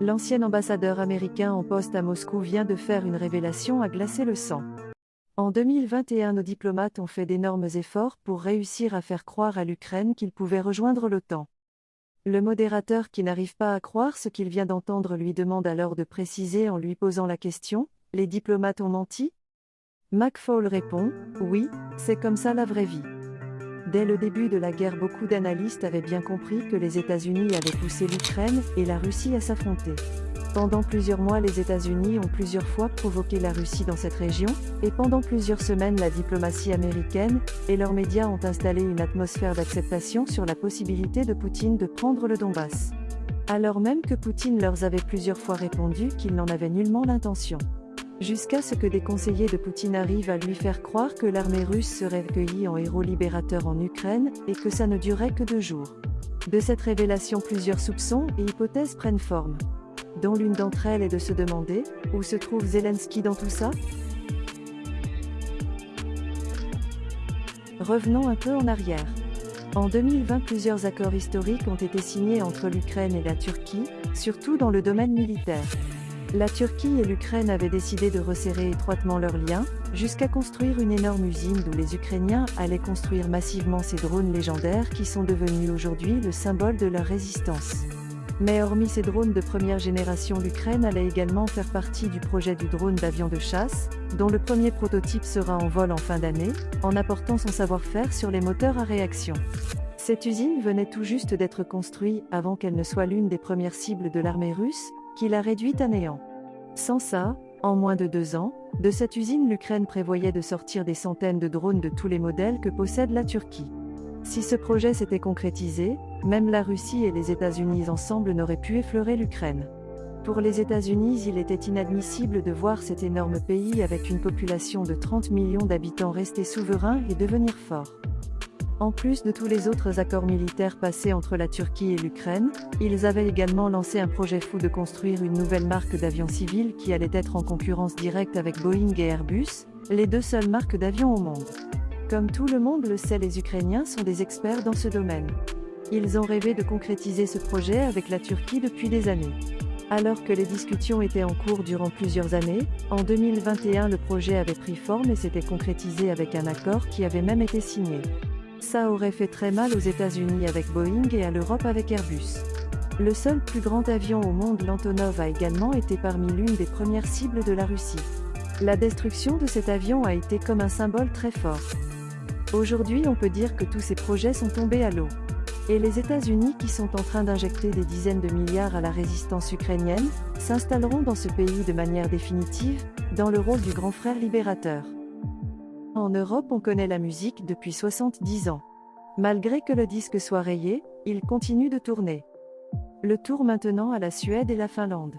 L'ancien ambassadeur américain en poste à Moscou vient de faire une révélation à glacer le sang. En 2021, nos diplomates ont fait d'énormes efforts pour réussir à faire croire à l'Ukraine qu'il pouvait rejoindre l'OTAN. Le modérateur qui n'arrive pas à croire ce qu'il vient d'entendre lui demande alors de préciser en lui posant la question Les diplomates ont menti? McFaul répond Oui, c'est comme ça la vraie vie. Dès le début de la guerre, beaucoup d'analystes avaient bien compris que les États-Unis avaient poussé l'Ukraine et la Russie à s'affronter. Pendant plusieurs mois, les États-Unis ont plusieurs fois provoqué la Russie dans cette région, et pendant plusieurs semaines, la diplomatie américaine et leurs médias ont installé une atmosphère d'acceptation sur la possibilité de Poutine de prendre le Donbass. Alors même que Poutine leur avait plusieurs fois répondu qu'il n'en avait nullement l'intention jusqu'à ce que des conseillers de Poutine arrivent à lui faire croire que l'armée russe serait accueillie en héros libérateur en Ukraine et que ça ne durait que deux jours. De cette révélation, plusieurs soupçons et hypothèses prennent forme. Dont l'une d'entre elles est de se demander où se trouve Zelensky dans tout ça? Revenons un peu en arrière. En 2020, plusieurs accords historiques ont été signés entre l'Ukraine et la Turquie, surtout dans le domaine militaire. La Turquie et l'Ukraine avaient décidé de resserrer étroitement leurs liens, jusqu'à construire une énorme usine d'où les Ukrainiens allaient construire massivement ces drones légendaires qui sont devenus aujourd'hui le symbole de leur résistance. Mais hormis ces drones de première génération, l'Ukraine allait également faire partie du projet du drone d'avion de chasse, dont le premier prototype sera en vol en fin d'année, en apportant son savoir-faire sur les moteurs à réaction. Cette usine venait tout juste d'être construite avant qu'elle ne soit l'une des premières cibles de l'armée russe, qui l'a réduite à néant. Sans ça, en moins de deux ans, de cette usine l'Ukraine prévoyait de sortir des centaines de drones de tous les modèles que possède la Turquie. Si ce projet s'était concrétisé, même la Russie et les États-Unis ensemble n'auraient pu effleurer l'Ukraine. Pour les États-Unis, il était inadmissible de voir cet énorme pays avec une population de 30 millions d'habitants rester souverain et devenir fort. En plus de tous les autres accords militaires passés entre la Turquie et l'Ukraine, ils avaient également lancé un projet fou de construire une nouvelle marque d'avions civils qui allait être en concurrence directe avec Boeing et Airbus, les deux seules marques d'avions au monde. Comme tout le monde le sait, les Ukrainiens sont des experts dans ce domaine. Ils ont rêvé de concrétiser ce projet avec la Turquie depuis des années. Alors que les discussions étaient en cours durant plusieurs années, en 2021 le projet avait pris forme et s'était concrétisé avec un accord qui avait même été signé. Ça aurait fait très mal aux États-Unis avec Boeing et à l'Europe avec Airbus. Le seul plus grand avion au monde, l'Antonov, a également été parmi l'une des premières cibles de la Russie. La destruction de cet avion a été comme un symbole très fort. Aujourd'hui, on peut dire que tous ces projets sont tombés à l'eau. Et les États-Unis, qui sont en train d'injecter des dizaines de milliards à la résistance ukrainienne, s'installeront dans ce pays de manière définitive, dans le rôle du grand frère libérateur. En Europe, on connaît la musique depuis 70 ans. Malgré que le disque soit rayé, il continue de tourner. Le tour maintenant à la Suède et la Finlande.